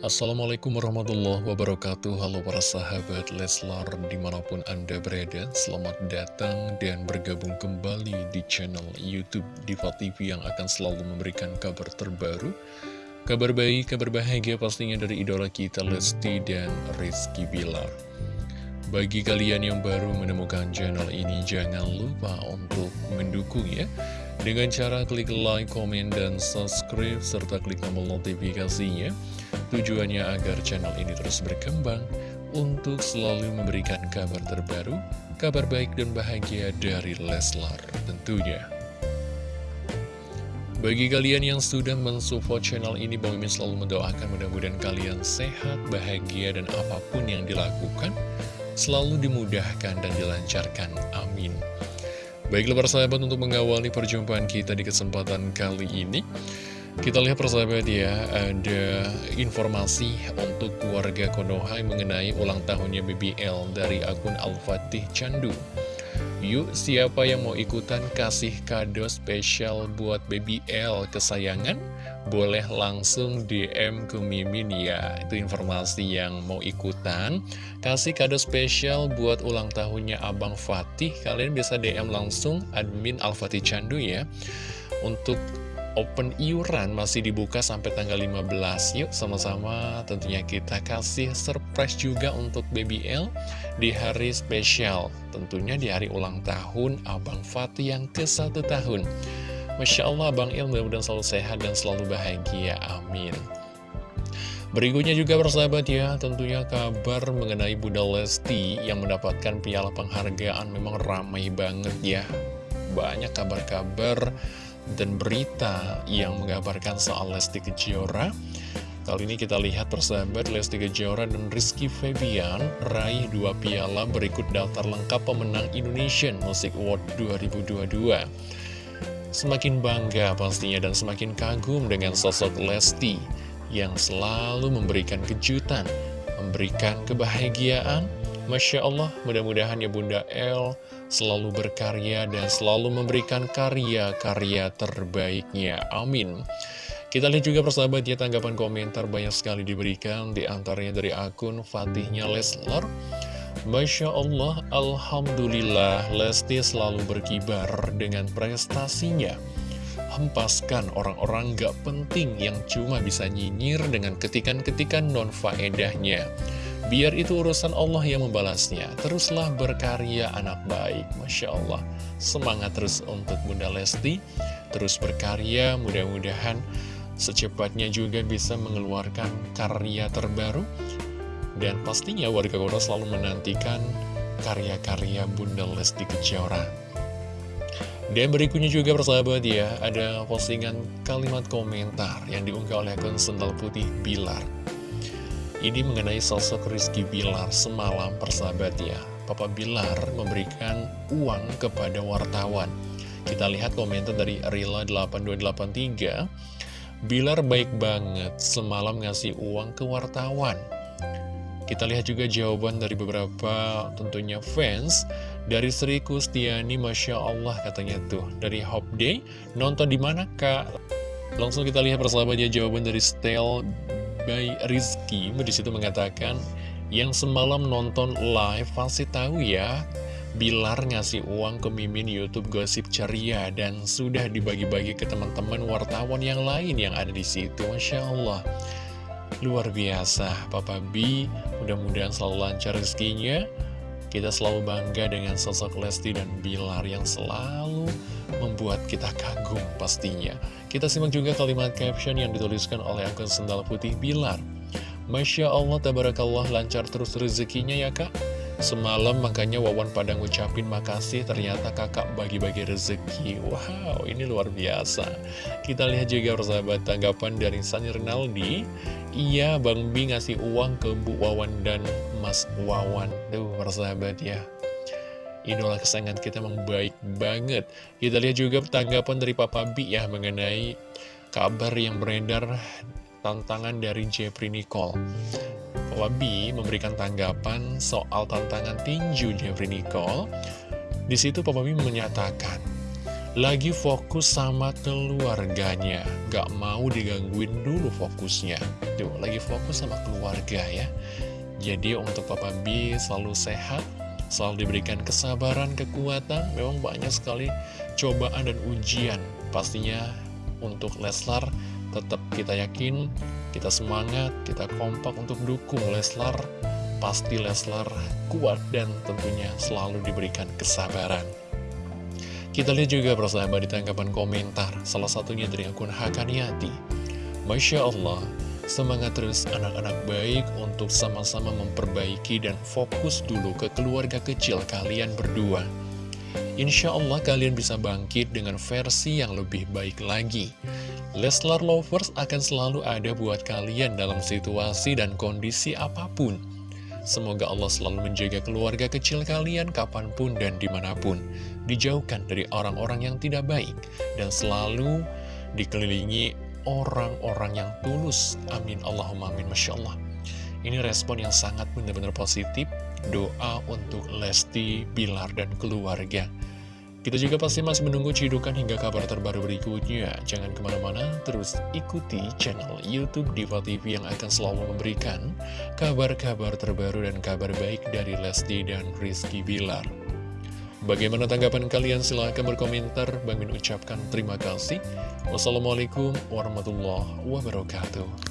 Assalamualaikum warahmatullahi wabarakatuh. Halo para sahabat Leslar di mana pun anda berada Selamat datang dan bergabung kembali di channel Youtube Diva TV Yang akan selalu memberikan kabar terbaru Kabar baik, kabar bahagia pastinya dari idola kita Lesti dan Rizky Bilar. Bagi kalian yang baru menemukan channel ini, jangan lupa untuk mendukung ya. Dengan cara klik like, komen, dan subscribe, serta klik tombol notifikasinya Tujuannya agar channel ini terus berkembang untuk selalu memberikan kabar terbaru, kabar baik dan bahagia dari Leslar tentunya. Bagi kalian yang sudah mensupport channel ini, Bang Mimin selalu mendoakan mudah-mudahan kalian sehat, bahagia, dan apa pun yang dilakukan selalu dimudahkan dan dilancarkan. Amin. Baiklah persahabat untuk mengawali perjumpaan kita di kesempatan kali ini. Kita lihat persahabat ya, ada informasi untuk keluarga Konoha mengenai ulang tahunnya BBL dari akun Al-Fatih Candu. Yuk, siapa yang mau ikutan kasih kado spesial buat BBL kesayangan? Boleh langsung DM ke Mimin ya. Itu informasi yang mau ikutan. Kasih kado spesial buat ulang tahunnya Abang Fatih. Kalian bisa DM langsung admin Al-Fatih Candu ya. Untuk open iuran masih dibuka sampai tanggal 15 Yuk sama-sama. Tentunya kita kasih surprise juga untuk BBL di hari spesial. Tentunya di hari ulang tahun Abang Fatih yang ke satu tahun. Masya Allah Abang Il mudah-mudahan selalu sehat dan selalu bahagia. Amin. Berikutnya juga bersahabat ya, tentunya kabar mengenai Bunda Lesti yang mendapatkan piala penghargaan memang ramai banget ya. Banyak kabar-kabar dan berita yang mengabarkan soal Lesti Kejora. Kali ini kita lihat persahabat Lesti Kejora dan Rizky Febian raih dua piala berikut daftar lengkap pemenang Indonesian Music Award 2022. Semakin bangga pastinya dan semakin kagum dengan sosok Lesti yang selalu memberikan kejutan, memberikan kebahagiaan. Masya Allah, mudah-mudahan ya Bunda El selalu berkarya dan selalu memberikan karya-karya terbaiknya. Amin. Kita lihat juga persahabat ya tanggapan komentar banyak sekali diberikan di antaranya dari akun Fatihnya Leslar. Masya Allah, Alhamdulillah Lesti selalu berkibar dengan prestasinya. Hempaskan orang-orang gak penting yang cuma bisa nyinyir dengan ketikan-ketikan non-faedahnya. Biar itu urusan Allah yang membalasnya. Teruslah berkarya anak baik. Masya Allah. Semangat terus untuk Bunda Lesti. Terus berkarya, mudah-mudahan secepatnya juga bisa mengeluarkan karya terbaru. Dan pastinya warga kota selalu menantikan karya-karya Bunda Lesti Kejora. Dan berikutnya juga persahabat ya, ada postingan kalimat komentar yang diunggah oleh akun Sendal Putih Bilar. Ini mengenai sosok Rizky Bilar semalam persahabat ya. Papa Bilar memberikan uang kepada wartawan. Kita lihat komentar dari Rila8283 Bilar baik banget semalam ngasih uang ke wartawan. Kita lihat juga jawaban dari beberapa tentunya fans. Dari Sri Kustiani Masya Allah katanya tuh. Dari Hope Day Nonton di mana kak? Langsung kita lihat persahabatnya jawaban dari Stel by Rizky di situ mengatakan yang semalam nonton live pasti tahu ya Bilar ngasih uang ke Mimin Youtube Gosip Ceria dan sudah dibagi-bagi ke teman-teman wartawan yang lain yang ada di situ. Masya Allah. Luar biasa Papa B. Mudah-mudahan selalu lancar rezekinya. Kita selalu bangga dengan sosok Lesti dan Bilar yang selalu membuat kita kagum pastinya. Kita simak juga kalimat caption yang dituliskan oleh akun Sendal Putih Bilar. Masya Allah, tabarakallah, lancar terus rezekinya ya kak. Semalam makanya Wawan pada ngucapin makasih ternyata kakak bagi-bagi rezeki Wow ini luar biasa Kita lihat juga persahabat tanggapan dari Sani Rinaldi Iya Bang Bi ngasih uang ke Bu Wawan dan Mas Wawan Duh persahabat ya Idola kesayangan kita memang baik banget. Kita lihat juga tanggapan dari Papa Bi ya mengenai kabar yang beredar tantangan dari Jeffrey Nicole. Wabi memberikan tanggapan soal tantangan tinju Jeffrey Nicole. Di situ Papa B menyatakan, lagi fokus sama keluarganya. Gak mau digangguin dulu fokusnya. Tuh, lagi fokus sama keluarga ya. Jadi untuk Papa B selalu sehat Selalu diberikan kesabaran, kekuatan Memang banyak sekali cobaan dan ujian. Pastinya untuk Leslar tetap kita yakin Kita semangat, kita kompak untuk dukung Leslar. Pasti Leslar kuat dan tentunya selalu diberikan kesabaran. Kita lihat juga persahabat di tanggapan komentar, salah satunya dari akun Hakaniati. Masya Allah, semangat terus anak-anak baik untuk sama-sama memperbaiki dan fokus dulu ke keluarga kecil kalian berdua. Insya Allah kalian bisa bangkit dengan versi yang lebih baik lagi. Leslar Lovers akan selalu ada buat kalian dalam situasi dan kondisi apa pun. Semoga Allah selalu menjaga keluarga kecil kalian kapan pun dan di mana pun. Dijauhkan dari orang-orang yang tidak baik. Dan selalu dikelilingi orang-orang yang tulus. Amin. Allahumma amin. Masya Allah. Ini respon yang sangat benar-benar positif. Doa untuk Lesti, Bilar, dan keluarga. Kita juga pasti masih menunggu cidukan hingga kabar terbaru berikutnya. Jangan ke mana-mana, terus ikuti channel Youtube Diva TV yang akan selalu memberikan kabar-kabar terbaru dan kabar baik dari Lesti dan Rizky Bilar. Bagaimana tanggapan kalian? Silahkan berkomentar. Bang Min ucapkan terima kasih. Wassalamualaikum warahmatullahi wabarakatuh.